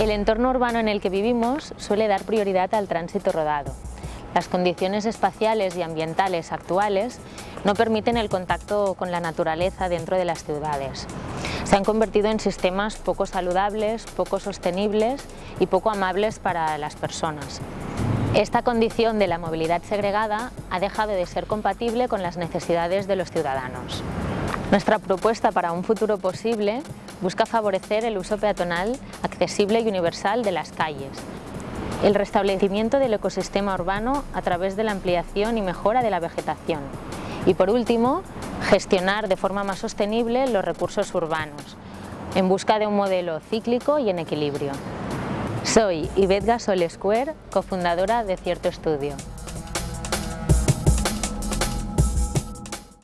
El entorno urbano en el que vivimos suele dar prioridad al tránsito rodado. Las condiciones espaciales y ambientales actuales no permiten el contacto con la naturaleza dentro de las ciudades. Se han convertido en sistemas poco saludables, poco sostenibles y poco amables para las personas. Esta condición de la movilidad segregada ha dejado de ser compatible con las necesidades de los ciudadanos. Nuestra propuesta para un futuro posible busca favorecer el uso peatonal accesible y universal de las calles, el restablecimiento del ecosistema urbano a través de la ampliación y mejora de la vegetación y por último, gestionar de forma más sostenible los recursos urbanos, en busca de un modelo cíclico y en equilibrio. Soy Ivette Gasol Square, cofundadora de Cierto Estudio.